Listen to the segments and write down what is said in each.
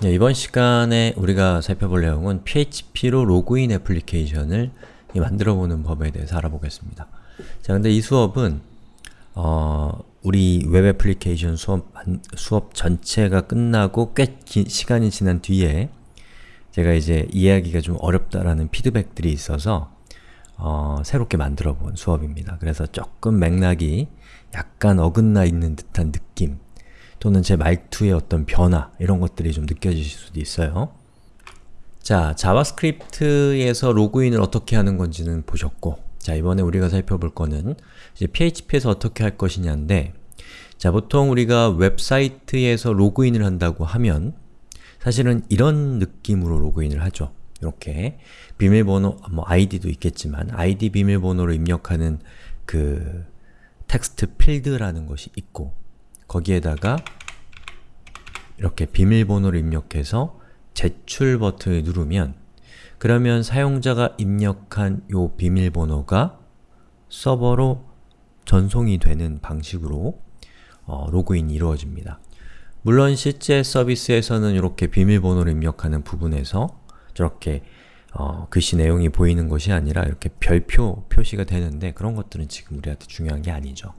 네, 이번 시간에 우리가 살펴볼 내용은 PHP로 로그인 애플리케이션을 만들어보는 법에 대해서 알아보겠습니다. 자, 근데 이 수업은 어, 우리 웹 애플리케이션 수업, 수업 전체가 끝나고 꽤 긴 시간이 지난 뒤에 제가 이제 이해하기가 좀 어렵다라는 피드백들이 있어서 어, 새롭게 만들어 본 수업입니다. 그래서 조금 맥락이 약간 어긋나 있는 듯한 느낌 또는 제 말투의 어떤 변화 이런 것들이 좀 느껴지실 수도 있어요. 자, 자바스크립트에서 로그인을 어떻게 하는 건지는 보셨고 자, 이번에 우리가 살펴볼 거는 이제 PHP에서 어떻게 할 것이냐인데 자, 보통 우리가 웹사이트에서 로그인을 한다고 하면 사실은 이런 느낌으로 로그인을 하죠. 이렇게 비밀번호, 뭐 아이디도 있겠지만 아이디 비밀번호를 입력하는 그 텍스트 필드라는 것이 있고 거기에다가 이렇게 비밀번호를 입력해서 제출 버튼을 누르면 그러면 사용자가 입력한 요 비밀번호가 서버로 전송이 되는 방식으로 어, 로그인이 이루어집니다. 물론 실제 서비스에서는 이렇게 비밀번호를 입력하는 부분에서 저렇게 어, 글씨 내용이 보이는 것이 아니라 이렇게 별표 표시가 되는데 그런 것들은 지금 우리한테 중요한 게 아니죠.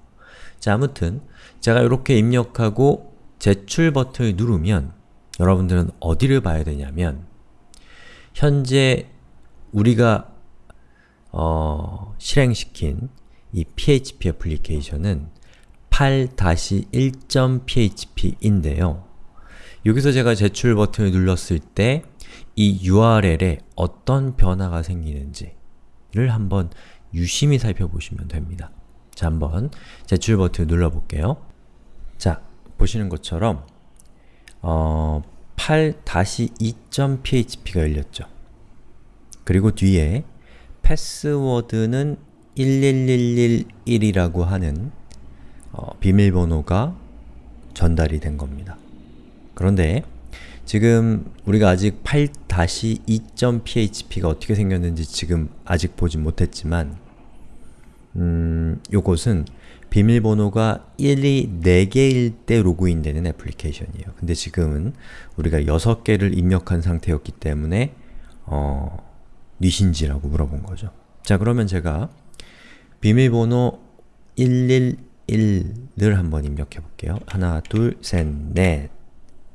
자, 아무튼 제가 이렇게 입력하고 제출 버튼을 누르면 여러분들은 어디를 봐야 되냐면 현재 우리가 어, 실행시킨 이 PHP 애플리케이션은 8-1.php인데요. 여기서 제가 제출 버튼을 눌렀을 때 이 URL에 어떤 변화가 생기는지를 한번 유심히 살펴보시면 됩니다. 자, 한번 제출 버튼 눌러볼게요. 자, 보시는 것처럼 어, 8-2.php가 열렸죠. 그리고 뒤에 패스워드는 11111이라고 하는 어, 비밀번호가 전달이 된 겁니다. 그런데 지금 우리가 아직 8-2.php가 어떻게 생겼는지 지금 아직 보진 못했지만 음, 요것은 비밀번호가 1이 4개일 때 로그인되는 애플리케이션이에요. 근데 지금은 우리가 6개를 입력한 상태였기 때문에 어, 뉘신지라고 물어본 거죠. 자 그러면 제가 비밀번호 111을 한번 입력해 볼게요. 하나, 둘, 셋, 넷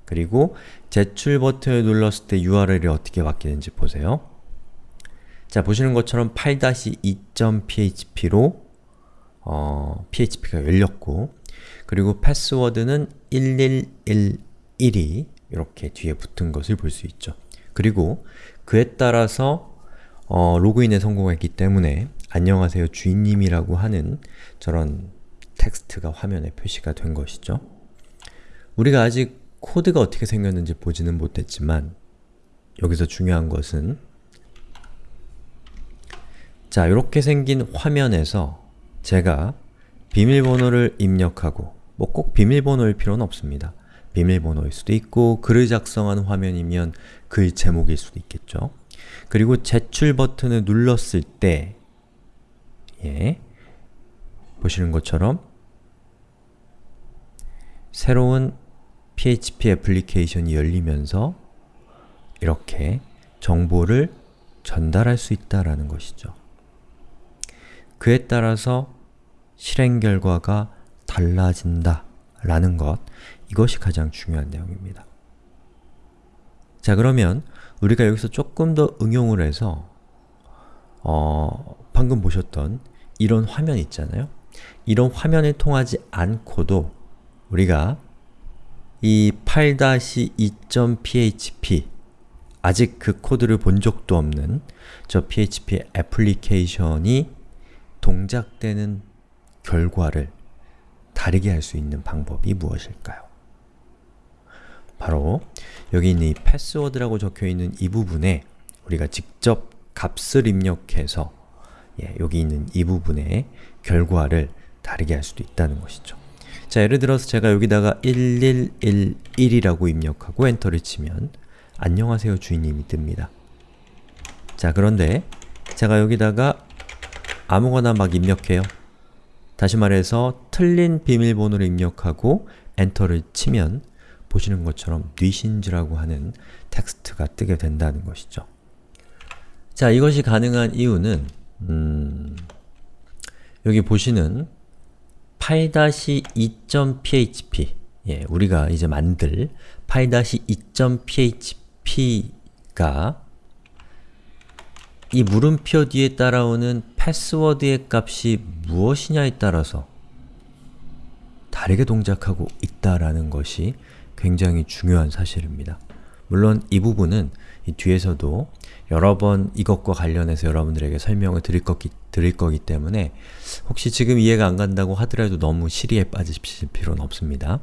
그리고 제출 버튼을 눌렀을 때 URL이 어떻게 바뀌는지 보세요. 자, 보시는 것처럼 8-2.php로 어, php가 열렸고 그리고 패스워드는 1111이 이렇게 뒤에 붙은 것을 볼 수 있죠. 그리고 그에 따라서 어, 로그인에 성공했기 때문에 안녕하세요 주인님이라고 하는 저런 텍스트가 화면에 표시가 된 것이죠. 우리가 아직 코드가 어떻게 생겼는지 보지는 못했지만 여기서 중요한 것은 자, 이렇게 생긴 화면에서 제가 비밀번호를 입력하고 뭐 꼭 비밀번호일 필요는 없습니다. 비밀번호일 수도 있고 글을 작성하는 화면이면 글 제목일 수도 있겠죠. 그리고 제출 버튼을 눌렀을 때 예, 보시는 것처럼 새로운 PHP 애플리케이션이 열리면서 이렇게 정보를 전달할 수 있다라는 것이죠. 그에 따라서 실행 결과가 달라진다 라는 것, 이것이 가장 중요한 내용입니다. 자 그러면 우리가 여기서 조금 더 응용을 해서 어, 방금 보셨던 이런 화면 있잖아요? 이런 화면을 통하지 않고도 우리가 이 8-2.php 아직 그 코드를 본 적도 없는 저 PHP 애플리케이션이 동작되는 결과를 다르게 할 수 있는 방법이 무엇일까요? 바로 여기 있는 이 패스워드라고 적혀있는 이 부분에 우리가 직접 값을 입력해서 예, 여기 있는 이 부분의 결과를 다르게 할 수도 있다는 것이죠. 자, 예를 들어서 제가 여기다가 1111이라고 입력하고 엔터를 치면 안녕하세요 주인님이 뜹니다. 자, 그런데 제가 여기다가 아무거나 막 입력해요. 다시 말해서 틀린 비밀번호를 입력하고 엔터를 치면 보시는 것처럼 뉘신즈라고 하는 텍스트가 뜨게 된다는 것이죠. 자, 이것이 가능한 이유는 음, 여기 보시는 py-2.php 예, 우리가 이제 만들 py-2.php가 이 물음표 뒤에 따라오는 패스워드의 값이 무엇이냐에 따라서 다르게 동작하고 있다라는 것이 굉장히 중요한 사실입니다. 물론 이 부분은 이 뒤에서도 여러 번 이것과 관련해서 여러분들에게 설명을 드릴, 거기, 드릴 거기 때문에 혹시 지금 이해가 안 간다고 하더라도 너무 시리에 빠지실 필요는 없습니다.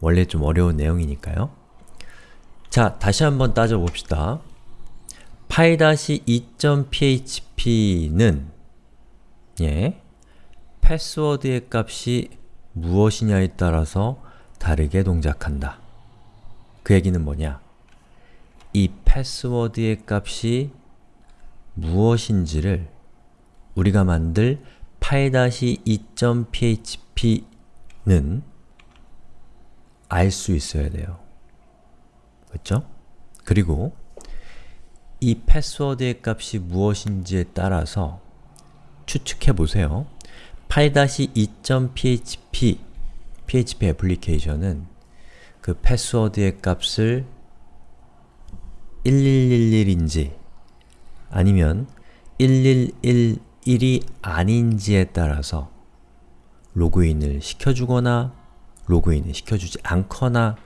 원래 좀 어려운 내용이니까요. 자, 다시 한번 따져봅시다. py-2.php는 예, 패스워드의 값이 무엇이냐에 따라서 다르게 동작한다. 그 얘기는 뭐냐? 이 패스워드의 값이 무엇인지를 우리가 만들 py-2.php는 알 수 있어야 돼요. 그렇죠? 그리고 이 패스워드의 값이 무엇인지에 따라서 추측해 보세요. py-2.php PHP 애플리케이션은 그 패스워드의 값을 1111인지 아니면 1111이 아닌지에 따라서 로그인을 시켜주거나 로그인을 시켜주지 않거나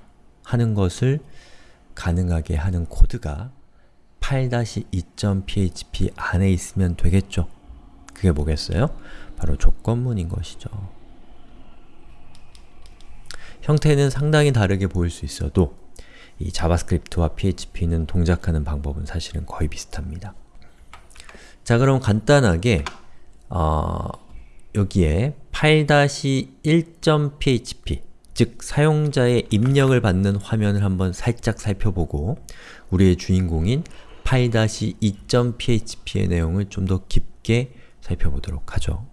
하는 것을 가능하게 하는 코드가 8-2.php 안에 있으면 되겠죠. 그게 뭐겠어요? 바로 조건문인 것이죠. 형태는 상당히 다르게 보일 수 있어도 이 자바스크립트와 PHP는 동작하는 방법은 사실은 거의 비슷합니다. 자 그럼 간단하게 어, 여기에 8-1.php 즉 사용자의 입력을 받는 화면을 한번 살짝 살펴보고 우리의 주인공인 8-2.php의 내용을 좀 더 깊게 살펴보도록 하죠.